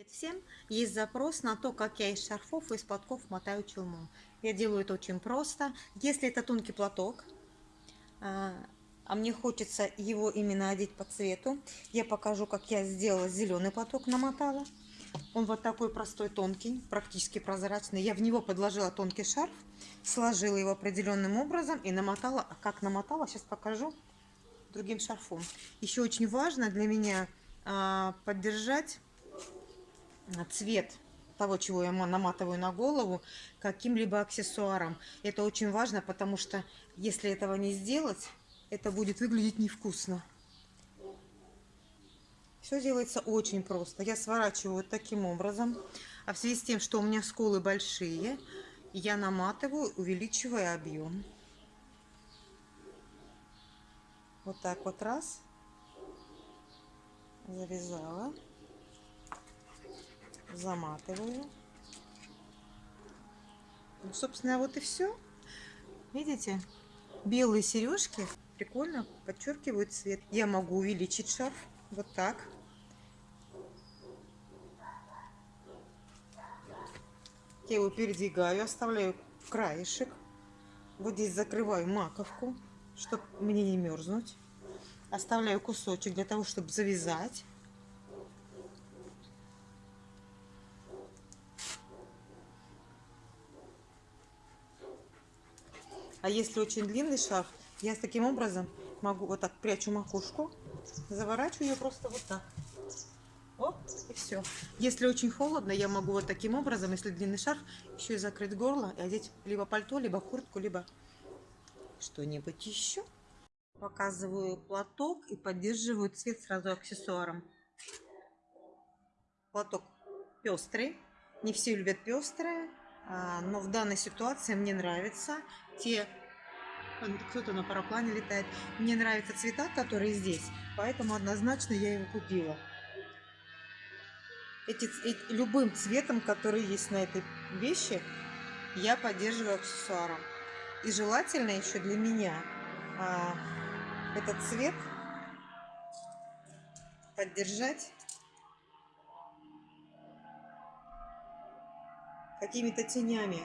Привет всем! Есть запрос на то, как я из шарфов и из платков мотаю челму. Я делаю это очень просто. Если это тонкий платок, а, а мне хочется его именно одеть по цвету, я покажу, как я сделала зеленый платок, намотала. Он вот такой простой, тонкий, практически прозрачный. Я в него подложила тонкий шарф, сложила его определенным образом и намотала. А как намотала, сейчас покажу другим шарфом. Еще очень важно для меня а, поддержать цвет того, чего я наматываю на голову, каким-либо аксессуаром. Это очень важно, потому что если этого не сделать, это будет выглядеть невкусно. Все делается очень просто. Я сворачиваю таким образом. А в связи с тем, что у меня сколы большие, я наматываю, увеличивая объем. Вот так вот раз. Завязала заматываю. Ну, собственно, вот и все. Видите? Белые сережки прикольно подчеркивают цвет. Я могу увеличить шарф вот так. Я его передвигаю, оставляю краешек. Вот здесь закрываю маковку, чтобы мне не мерзнуть. Оставляю кусочек для того, чтобы завязать. А если очень длинный шарф, я с таким образом могу вот так прячу макушку, заворачиваю ее просто вот так. Оп, и все. Если очень холодно, я могу вот таким образом, если длинный шарф, еще и закрыть горло и одеть либо пальто, либо куртку, либо что-нибудь еще. Показываю платок и поддерживаю цвет сразу аксессуаром. Платок пестрый. Не все любят пестрые. А, но в данной ситуации мне нравится те кто-то на параплане летает. Мне нравятся цвета, которые здесь, поэтому однозначно я его купила. Эти, эти, любым цветом, который есть на этой вещи, я поддерживаю аксессуаром. И желательно еще для меня а, этот цвет поддержать какими-то тенями.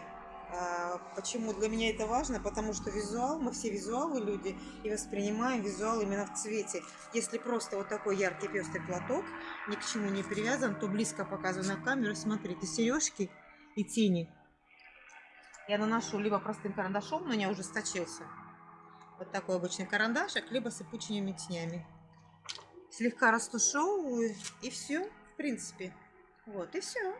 А, почему для меня это важно? Потому что визуал, мы все визуалы люди и воспринимаем визуал именно в цвете. Если просто вот такой яркий пестрый платок, ни к чему не привязан, то близко показываю на камеру, смотрите, сережки и тени. Я наношу либо простым карандашом, но не ужесточился. Вот такой обычный карандашик, либо сыпучими тенями. Слегка растушевываю и все, в принципе. Вот и все.